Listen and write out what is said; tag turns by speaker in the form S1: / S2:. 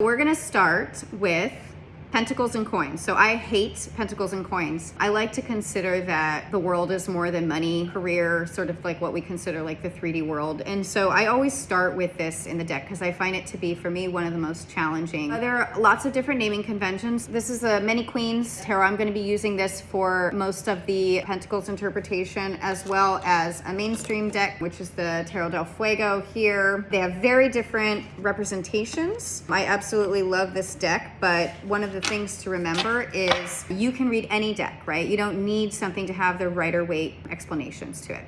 S1: We're gonna start with Pentacles and coins. So I hate pentacles and coins. I like to consider that the world is more than money, career, sort of like what we consider like the 3D world. And so I always start with this in the deck because I find it to be, for me, one of the most challenging. There are lots of different naming conventions. This is a Many Queens Tarot. I'm going to be using this for most of the pentacles interpretation as well as a mainstream deck, which is the Tarot del Fuego here. They have very different representations. I absolutely love this deck, but one of the the things to remember is you can read any deck, right? You don't need something to have the Rider Waite explanations to it.